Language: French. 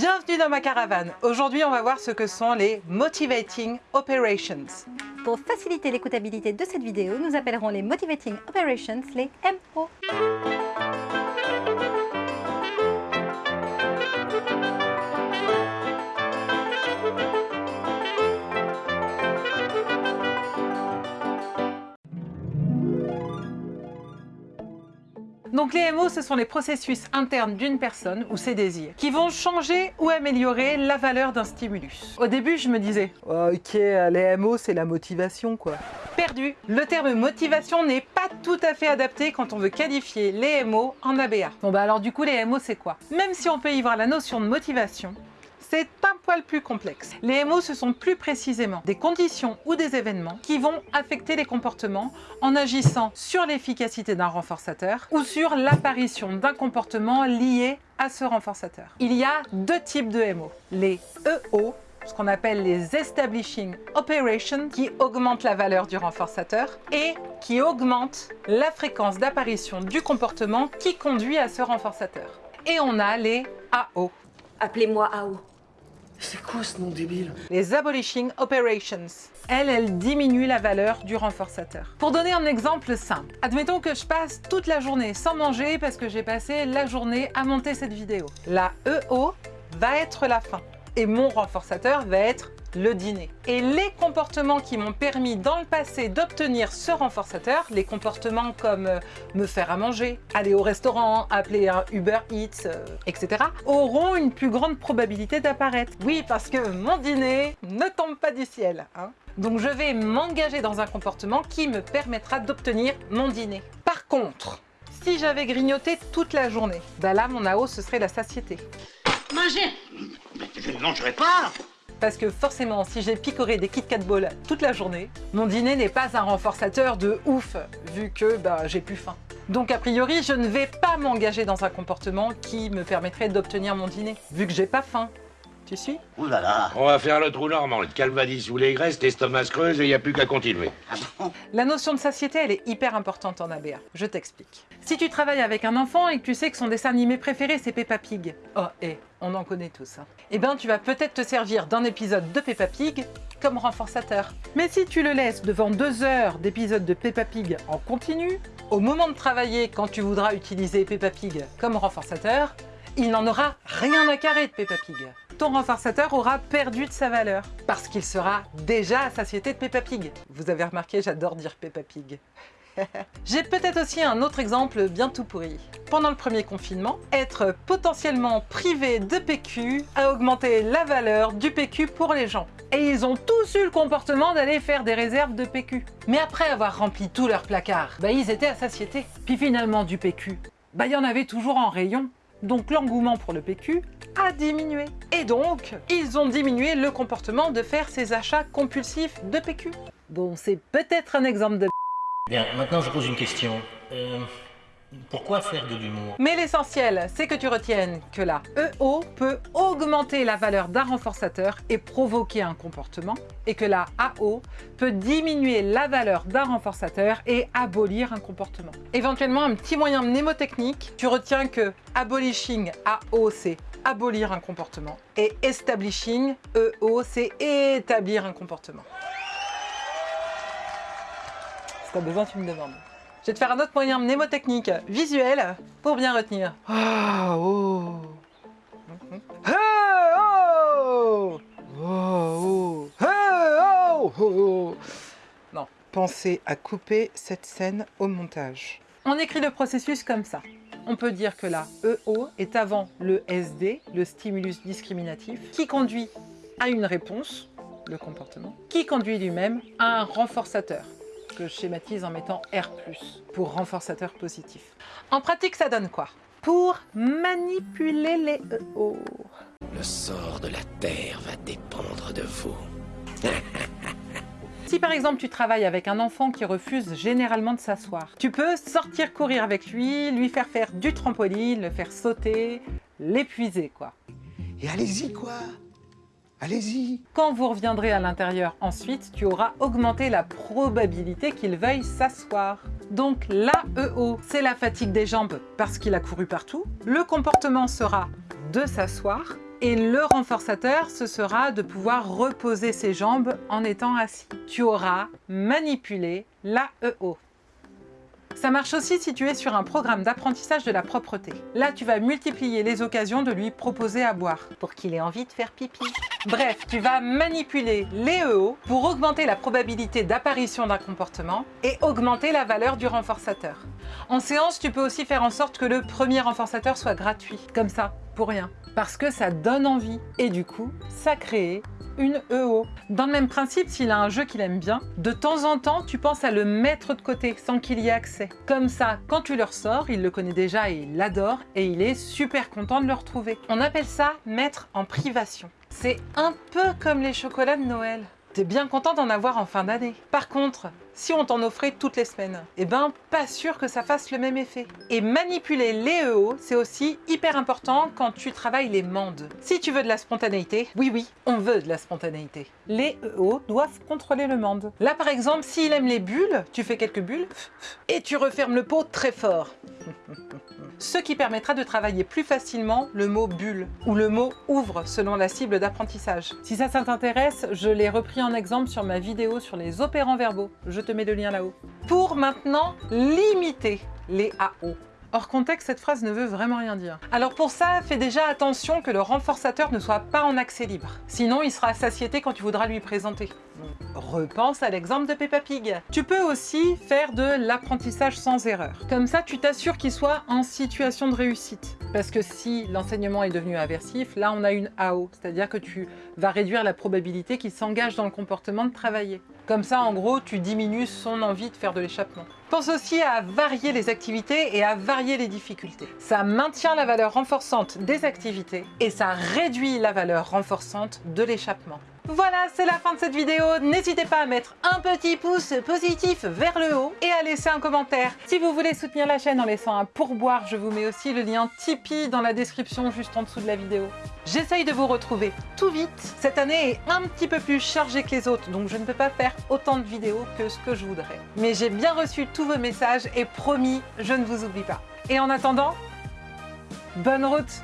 Bienvenue dans ma caravane. Aujourd'hui, on va voir ce que sont les Motivating Operations. Pour faciliter l'écoutabilité de cette vidéo, nous appellerons les Motivating Operations les MO. Donc les MO, ce sont les processus internes d'une personne ou ses désirs qui vont changer ou améliorer la valeur d'un stimulus. Au début, je me disais, ok, les MO, c'est la motivation quoi. Perdu Le terme motivation n'est pas tout à fait adapté quand on veut qualifier les MO en ABA. Bon bah alors du coup, les MO, c'est quoi? Même si on peut y voir la notion de motivation, c'est un poil plus complexe. Les MO, ce sont plus précisément des conditions ou des événements qui vont affecter les comportements en agissant sur l'efficacité d'un renforçateur ou sur l'apparition d'un comportement lié à ce renforçateur. Il y a deux types de MO. Les EO, ce qu'on appelle les Establishing Operations, qui augmentent la valeur du renforçateur et qui augmentent la fréquence d'apparition du comportement qui conduit à ce renforçateur. Et on a les AO. Appelez-moi AO. C'est quoi ce nom débile? Les Abolishing Operations. Elles, elles diminuent la valeur du renforçateur. Pour donner un exemple simple, admettons que je passe toute la journée sans manger parce que j'ai passé la journée à monter cette vidéo. La EO va être la fin et mon renforçateur va être le dîner. Et les comportements qui m'ont permis dans le passé d'obtenir ce renforçateur, les comportements comme euh, me faire à manger, aller au restaurant, appeler un Uber Eats, euh, etc., auront une plus grande probabilité d'apparaître. Oui, parce que mon dîner ne tombe pas du ciel. Hein. Donc je vais m'engager dans un comportement qui me permettra d'obtenir mon dîner. Par contre, si j'avais grignoté toute la journée, bah là mon AO ce serait la satiété. Manger Je ne mangerai pas parce que forcément, si j'ai picoré des Kit Kat Balls toute la journée, mon dîner n'est pas un renforçateur de ouf, vu que bah, j'ai plus faim. Donc a priori, je ne vais pas m'engager dans un comportement qui me permettrait d'obtenir mon dîner, vu que j'ai pas faim. Tu suis Ouh là là On va faire le trou normand, le calvadis sous les graisses, l'estomac se creuse et il n'y a plus qu'à continuer. Ah La notion de satiété, elle est hyper importante en ABA. Je t'explique. Si tu travailles avec un enfant et que tu sais que son dessin animé préféré, c'est Peppa Pig. Oh, et on en connaît tous. Hein. Eh bien, tu vas peut-être te servir d'un épisode de Peppa Pig comme renforçateur. Mais si tu le laisses devant deux heures d'épisodes de Peppa Pig en continu, au moment de travailler, quand tu voudras utiliser Peppa Pig comme renforçateur, il n'en aura rien à carrer de Peppa Pig. Ton renforçateur aura perdu de sa valeur parce qu'il sera déjà à satiété de Peppa Pig. Vous avez remarqué, j'adore dire Peppa Pig. J'ai peut-être aussi un autre exemple bien tout pourri. Pendant le premier confinement, être potentiellement privé de PQ a augmenté la valeur du PQ pour les gens. Et ils ont tous eu le comportement d'aller faire des réserves de PQ. Mais après avoir rempli tout leur placard, bah ils étaient à satiété. Puis finalement du PQ, bah il y en avait toujours en rayon. Donc l'engouement pour le PQ a diminué. Et donc, ils ont diminué le comportement de faire ces achats compulsifs de PQ. Bon, c'est peut-être un exemple de Bien, maintenant je pose une question. Euh, pourquoi faire de l'humour? Mais l'essentiel, c'est que tu retiennes que la EO peut augmenter la valeur d'un renforçateur et provoquer un comportement, et que la AO peut diminuer la valeur d'un renforçateur et abolir un comportement. Éventuellement, un petit moyen mnémotechnique, tu retiens que abolishing AO, c'est abolir un comportement, et establishing EO, c'est établir un comportement. Si t'as besoin, tu me demandes. Je vais te faire un autre moyen mnémotechnique visuel pour bien retenir. Ah, oh. Oh. Oh, oh. oh. Non, pensez à couper cette scène au montage. On écrit le processus comme ça. On peut dire que la EO est avant le SD, le stimulus discriminatif, qui conduit à une réponse, le comportement, qui conduit lui-même à un renforçateur, je schématise en mettant R+, pour renforçateur positif. En pratique, ça donne quoi? Pour manipuler les EO. Le sort de la Terre va dépendre de vous. Si par exemple tu travailles avec un enfant qui refuse généralement de s'asseoir, tu peux sortir courir avec lui, lui faire faire du trampoline, le faire sauter, l'épuiser quoi. Et allez-y quoi Allez-y Quand vous reviendrez à l'intérieur ensuite, tu auras augmenté la probabilité qu'il veuille s'asseoir. Donc l'AEO, c'est la fatigue des jambes parce qu'il a couru partout. Le comportement sera de s'asseoir Et le renforçateur, ce sera de pouvoir reposer ses jambes en étant assis. Tu auras manipulé l'AEO. Ça marche aussi si tu es sur un programme d'apprentissage de la propreté. Là, tu vas multiplier les occasions de lui proposer à boire pour qu'il ait envie de faire pipi. Bref, tu vas manipuler les EO pour augmenter la probabilité d'apparition d'un comportement et augmenter la valeur du renforçateur. En séance, tu peux aussi faire en sorte que le premier renforçateur soit gratuit, comme ça, pour rien. Parce que ça donne envie et du coup, ça crée une EO. Dans le même principe, s'il a un jeu qu'il aime bien, de temps en temps, tu penses à le mettre de côté sans qu'il y ait accès. Comme ça, quand tu le ressors, il le connaît déjà et il l'adore et il est super content de le retrouver. On appelle ça mettre en privation. C'est un peu comme les chocolats de Noël. T'es bien content d'en avoir en fin d'année. Par contre, si on t'en offrait toutes les semaines, eh ben pas sûr que ça fasse le même effet. Et manipuler les EO, c'est aussi hyper important quand tu travailles les mandes. Si tu veux de la spontanéité, oui oui, on veut de la spontanéité. Les EO doivent contrôler le mande. Là par exemple, s'il aime les bulles, tu fais quelques bulles et tu refermes le pot très fort. ce qui permettra de travailler plus facilement le mot bulle ou le mot ouvre selon la cible d'apprentissage. Si ça, ça t'intéresse, je l'ai repris en exemple sur ma vidéo sur les opérants verbaux. Je te mets le lien là-haut. Pour maintenant limiter les AO. Hors contexte, cette phrase ne veut vraiment rien dire. Alors pour ça, fais déjà attention que le renforçateur ne soit pas en accès libre. Sinon, il sera à satiété quand tu voudras lui présenter. Repense à l'exemple de Peppa Pig. Tu peux aussi faire de l'apprentissage sans erreur. Comme ça, tu t'assures qu'il soit en situation de réussite. Parce que si l'enseignement est devenu aversif, là on a une AO, c'est-à-dire que tu vas réduire la probabilité qu'il s'engage dans le comportement de travailler. Comme ça, en gros, tu diminues son envie de faire de l'échappement. Pense aussi à varier les activités et à varier les difficultés. Ça maintient la valeur renforçante des activités et ça réduit la valeur renforçante de l'échappement. Voilà, c'est la fin de cette vidéo. N'hésitez pas à mettre un petit pouce positif vers le haut et à laisser un commentaire. Si vous voulez soutenir la chaîne en laissant un pourboire, je vous mets aussi le lien Tipeee dans la description juste en dessous de la vidéo. J'essaye de vous retrouver tout vite. Cette année est un petit peu plus chargée que les autres, donc je ne peux pas faire autant de vidéos que ce que je voudrais. Mais j'ai bien reçu tous vos messages et promis, je ne vous oublie pas. Et en attendant, bonne route